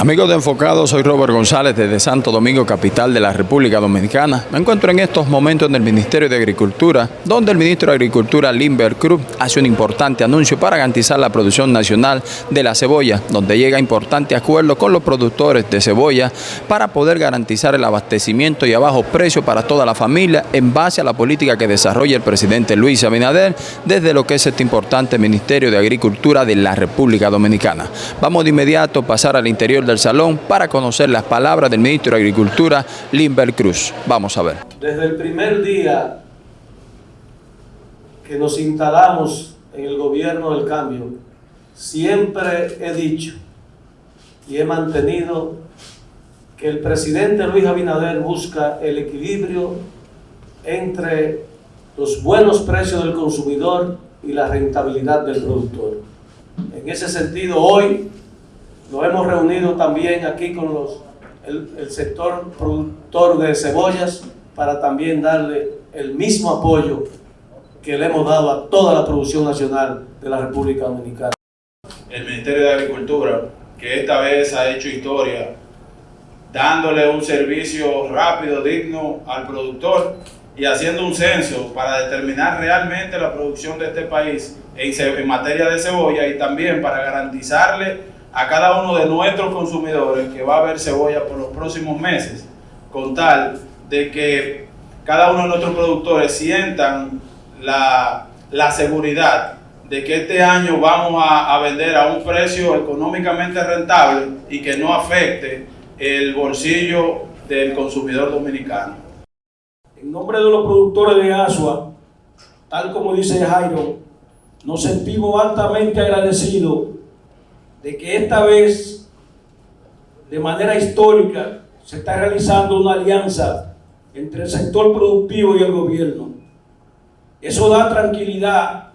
Amigos de Enfocado, soy Robert González desde Santo Domingo, capital de la República Dominicana. Me encuentro en estos momentos en el Ministerio de Agricultura, donde el ministro de Agricultura, Limber Cruz, hace un importante anuncio para garantizar la producción nacional de la cebolla, donde llega a importante acuerdo con los productores de cebolla para poder garantizar el abastecimiento y a bajo precio para toda la familia en base a la política que desarrolla el presidente Luis Abinader desde lo que es este importante Ministerio de Agricultura de la República Dominicana. Vamos de inmediato a pasar al interior del salón para conocer las palabras del ministro de Agricultura, Limber Cruz. Vamos a ver. Desde el primer día que nos instalamos en el gobierno del cambio, siempre he dicho y he mantenido que el presidente Luis Abinader busca el equilibrio entre los buenos precios del consumidor y la rentabilidad del productor. En ese sentido, hoy nos hemos reunido también aquí con los, el, el sector productor de cebollas para también darle el mismo apoyo que le hemos dado a toda la producción nacional de la República Dominicana. El Ministerio de Agricultura, que esta vez ha hecho historia, dándole un servicio rápido, digno al productor y haciendo un censo para determinar realmente la producción de este país en, materia de cebolla y también para garantizarle a cada uno de nuestros consumidores que va a haber cebolla por los próximos meses, con tal de que cada uno de nuestros productores sientan la, la seguridad de que este año vamos a, a, vender a un precio económicamente rentable y que no afecte el bolsillo del consumidor dominicano. En nombre de los productores de Asua, tal como dice Jairo, nos sentimos altamente agradecidos de que esta vez, de manera histórica, se está realizando una alianza entre el sector productivo y el gobierno. Eso da tranquilidad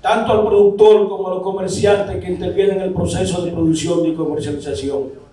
tanto al productor como a los comerciantes que intervienen en el proceso de producción y comercialización.